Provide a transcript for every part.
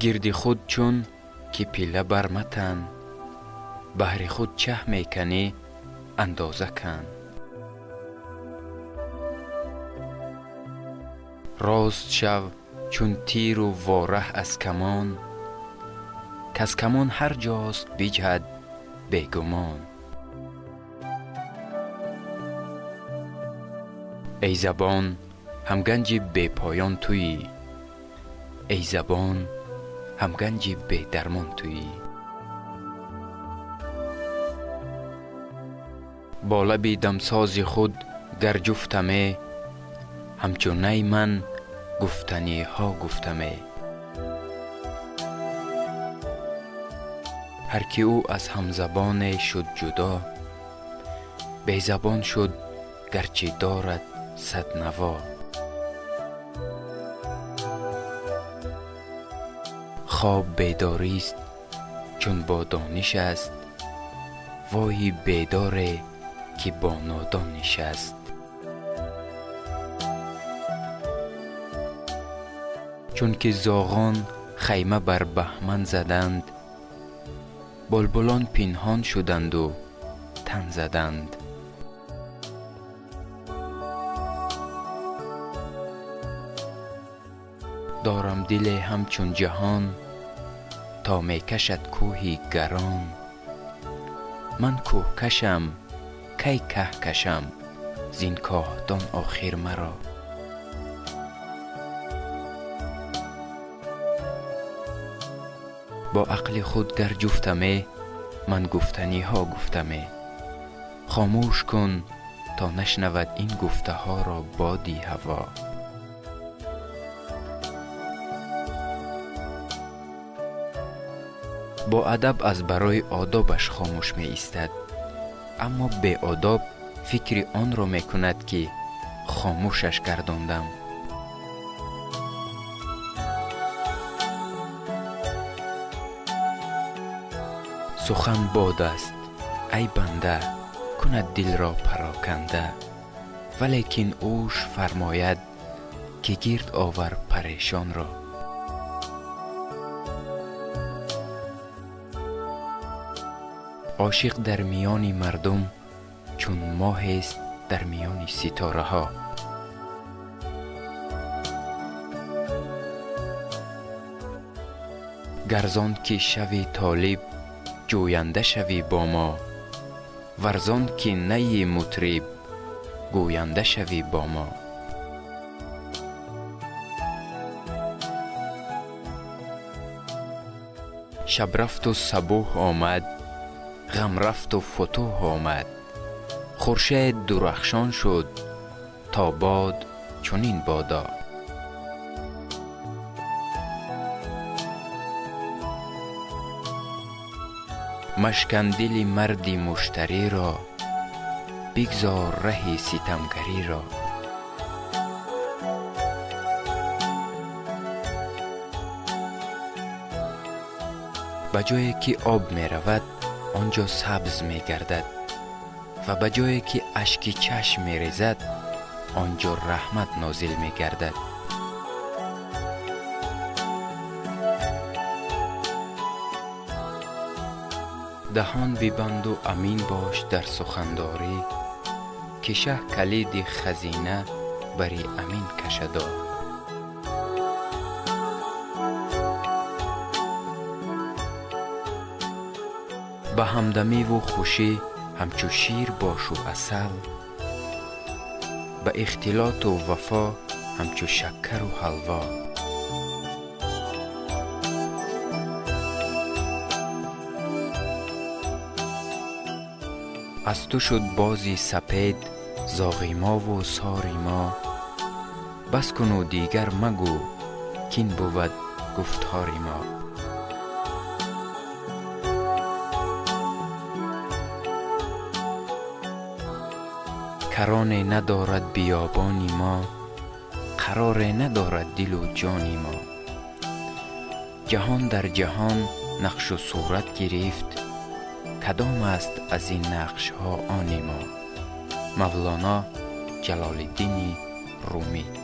گردی خود چون که پیله برمتن بهر خود چه میکنی اندازه کن راست شو چون تیر و واره از کمان کز کمان هر جاست بجهد بگمان ای زبان هم گنج بی پایان تویی ای زبان ҳам ганҷи бедармон тӯӣ бо лаби дамсози худ гар ҷуфтаме ҳамчун най ман гуфтаниҳо гуфтаме. Ҳар ки ӯ аз ҳамзабоне шуд ҷудо безабон шуд гарчи дорад сад наво خواب بیداری است چون با دانش است. وای بیداره که با نادان نشست چون که زاغان خیمه بر بهمن زدند بلبلان پنهان شدند و تن زدند. دارم دل همچون جهان تا می کشد کوهی گران. من کوه کشم کی که کشم زین کاهدان آخر مرا. با عقل خود گر جفتمه من گفتنی ها گفتمه. خاموش کن تا نشنود این گفته ها را بادی هوا. боадаб аз барои одобаш хомӯш меистад. Аммо беодоб фикри онро мекунад ки хомӯшаш гардондам. Сухан бод аст ай банда кунад дилро пароканда валекин ӯш фармояд ки гирд овар парешонро. عاشق در میان مردم چون ماه است در میان ستاره ها گرزان که شوی طالب جوینده شوی با ما. ورزان که نی مطرب گوینده شوی با ما. شب رفت و صبح آمد. غم رفت و فتوح آمد. خورشید درخشان شد تا باد چنین بادا. مشکن دل مردی مشتری را بگذار ره ستمگری را. به جایی که آب می رود он ҷо сабз мегардад ва ба ҷое ки ашки чашм мерезад он ҷо раҳмат нозил мегардад. Даҳон бибанду амин бош дар сухандорӣ ки шаҳ калиди хазина бари амин кашадор. به همدمی و خوشی همچو شیر باش و اصل به اختلاط و وفا همچو شکر و حلوا. از تو شد بازی سپید زاغیما و ساریما بس کن و کرانه ندارد بیابانی ما قرار ندارد دل و جانی ما. جهان در جهان نقش و صورت گرفت کدام است از این نقش ها آن ما؟ مولانا جلال الدین رومی.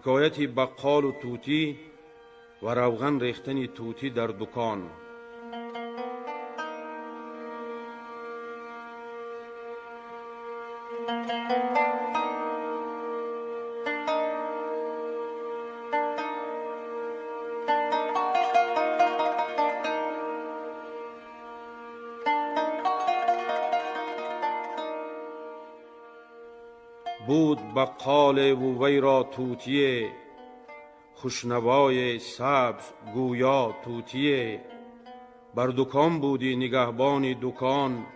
ҳикояти баққолу тӯтӣ ва равған рехтани тӯтӣ дар дукон. بقال و را توتیه. خوشنوای سبز گویا توتیه. بر دکان بودی نگهبانی دکان.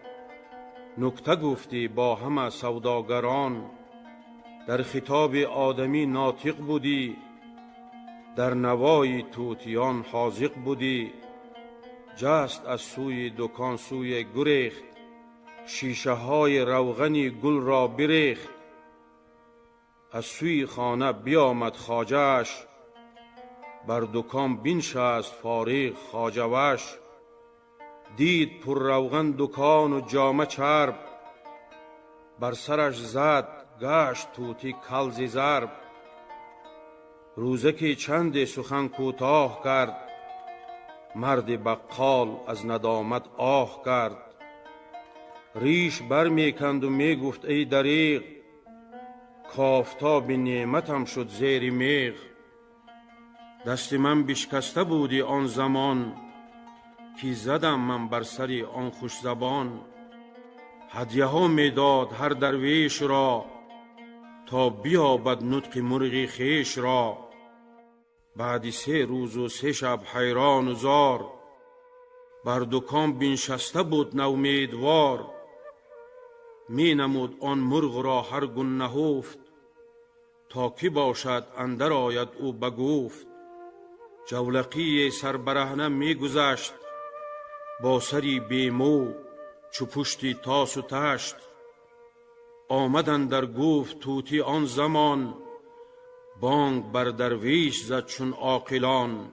نکته گفتی با همه سوداگران. در خطاب آدمی ناطق بودی. در نوای توتیان حاضق بودی. جست از سوی دکان سوی گریخت. شیشه های روغنی گل را بریخت. از سوی خانه بیامد خاجش بر دکان بنشست فارغ خاجوش دید پر روغن دکان و جامه چرب. بر سرش زد گشت توتی کلزی زرب روزکی چند سخن کوتاه کرد مرد بقال از ندامت آه کرد. ریش بر می‌کند و می‌گفت ای دریغ کافتاب نعمتم شد زیر میغ. دست من بشکسته بودی آن زمان که زدم من بر سری آن خوش زبان. هدیه ها می‌داد هر درویش را تا بیابد نطق مرغی خیش را. بعد سه روز و سه شب حیران و زار بر دکان بنشسته بود نومیدوار می نمود آن مرغ را هر گون نهفت تا کی باشد اندر آید او بگفت جولقی سربرهنه می گذشت با سری بیمو چو پشتی تاس و تشت. آمدن در گفت توتی آن زمان بانگ بر درویش زد چون عاقلان.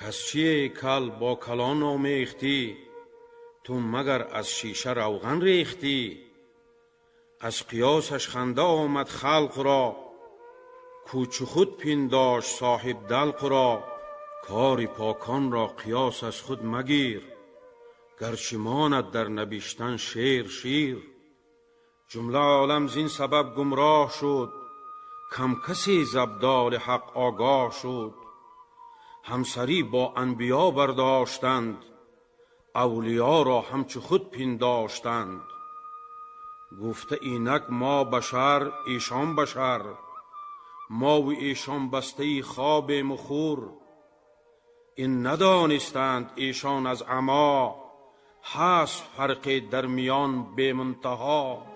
کس چیه کل با کلان آمیختی؟ تو مگر از شیشه روغن ریختی؟ از قیاسش خنده آمد خلق را. کوچ خود پنداش صاحب دلق را. کار پاکان را قیاس از خود مگیر. گرچه ماند در نبیشتن شیر شیر. جمله عالم زین سبب گمراه شد. کم کسی زبدال حق آگاه شد. همسری با انبیا برداشتند. اولیا را همچو خود پنداشتند گفته اینک ما بشر ایشان بشر. ما و ایشان بسته خواب مخور. این ندانستند ایشان از عما. هست فرق در میان به منتها.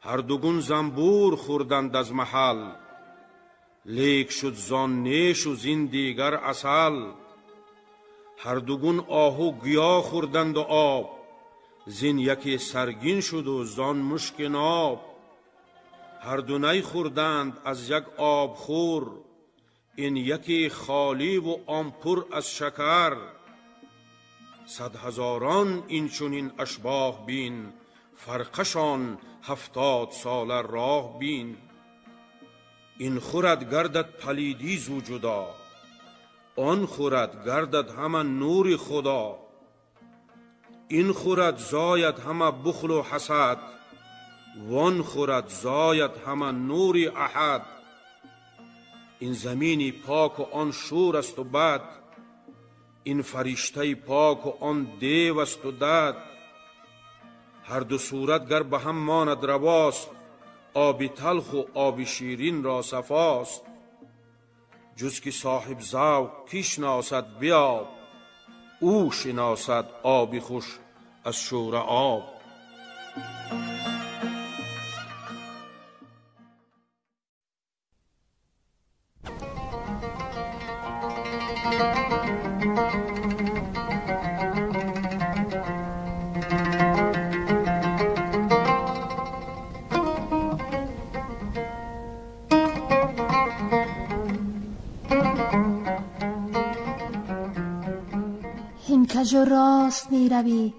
هر دوگون زنبور خوردند از محل. لیک شد زان نیش و زین دیگر اصل هر دوگون آهو گیا خوردند و آب. زین یکی سرگین شد و زان مشک ناب. هر دو خوردند از یک آب خور این یکی خالی و آن پر از شکر. صد هزاران این چونین اشباه بین فرقشان هفتاد سال راه بین. این خورد گردد پلیدی زو جدا آن خورد گردد همه نور خدا. این خورد زاید همه بخل و حسد وان خورد زاید همه نور احد. این زمینی پاک و آن شور است و بد این فرشته پاک و آن دیو است و دد. هر دو صورت گر به هم ماند رواست آب تلخ و آب شیرین را صفاست. جز که صاحب ذوق کی شناسد بیاب او شناسد آبی خوش از شور آب. راست می روی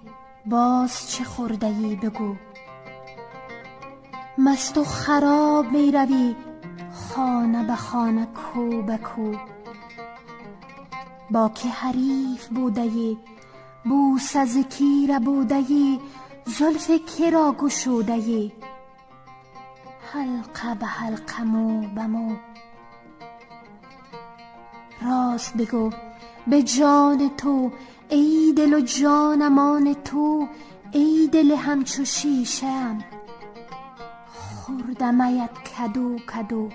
باز چه خورده ای بگو. مست و خراب می روی خانه به خانه کو به کو. با که حریف بوده بوس از کیر بوده زلف که را گشوده حلقه به حلقه مو به مو. راست بگو به جان تو ای دل و جانمان تو ای دل همچو شیشه ام خوردمت کدو کدو.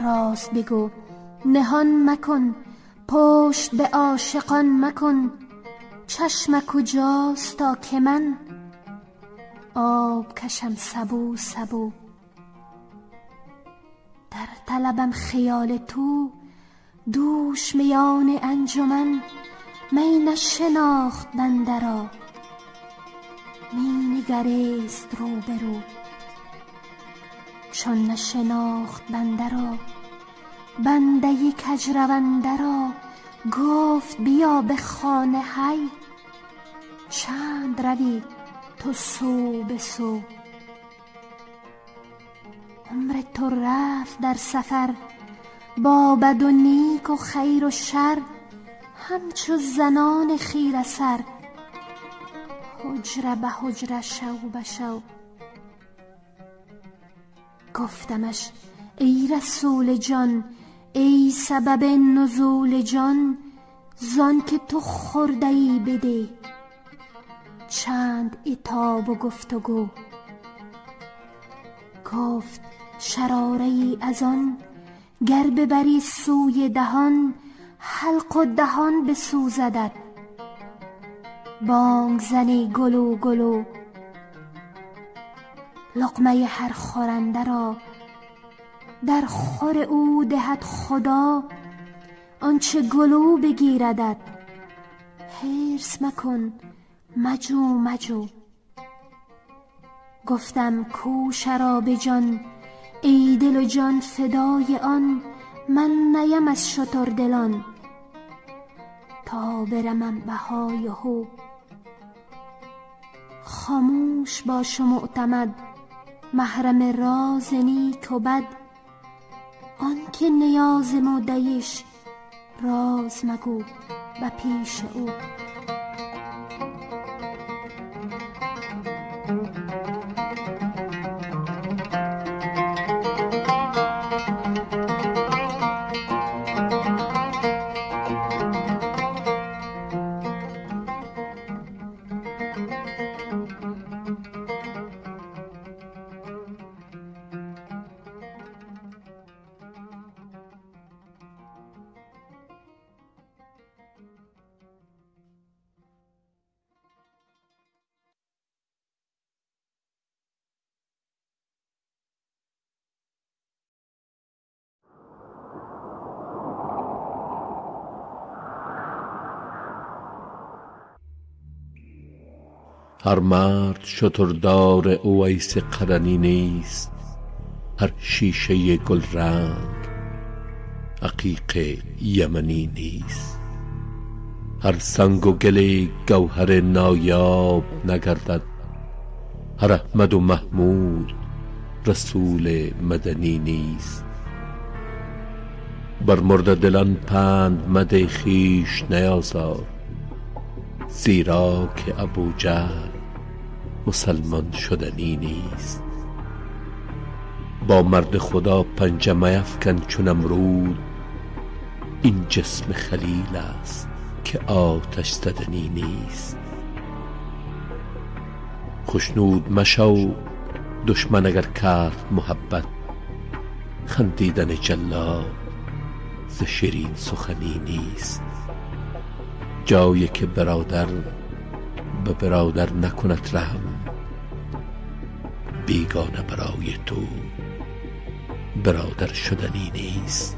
راست بگو نهان مکن پشت به عاشقان مکن. چشم کجاست تا که من؟ آب کشم سبو سبو. در طلبم خیال تو دوش میان انجمن می نشناخت بنده را. می نگریست رو به رو چون نشناخت بنده را بنده کجرونده را گفت بیا به خانه هی چند روی تو سو به سو. عمر تو رفت در سفر با بد و نیک و خیر و شر همچو زنان خیره سر حجره به حجره شو به شو. گفتمش ای رسول جان ای سبب نزول جان زان که تو خورده ای بده. چند اتاب و گفت و گو گفت شراره ای از آن گر ببری سوی دهان حلق و دهان بسوزدت. بانگ زنی گلو گلو لقمه هر خورنده را. در خور او دهد خدا آنچه گلو بگیردد حرص مکن مجو مجو. گفتم کو شراب جان ای دل و جان فدای آن من نیم از شتر دلان تا برمم بهای هو. خاموش باش و معتمد محرم راز نیک و بد. آنکه نیاز مودیش راز مگو به پیش او. هر مرد شتردار اویس قرنی نیست هر شیشه گل رنگ عقیق یمنی نیست. هر سنگ و گل گوهر نایاب نگردد هر احمد و محمود رسول مدنی نیست. بر مرده دلان پند مده خویش نیازار زیرا که ابوجهل مسلمان شدنی نیست. با مرد خدا پنجه میفکن چون امرود. این جسم خلیل است که آتش زدنی نیست. خشنود مشو دشمن اگر کرد محبت. خندیدن جلاد ز شیرین سخنی نیست. جایی که برادر به برادر نکند رحم. بیگانه برای تو. برادر شدنی نیست.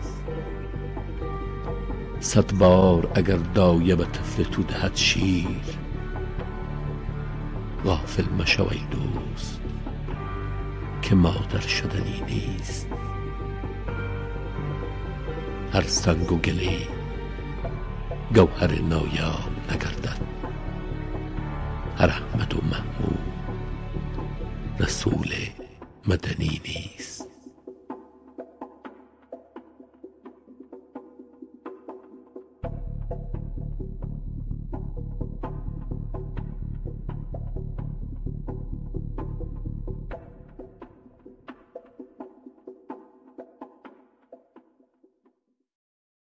صد بار اگر دایه به طفل تو دهد شیر. غافل مشو ای دوست که مادر شدنی نیست. هر سنگ و گلی گوهر نایاب نگردد. هر احمد و محمود رسول مدنی نیست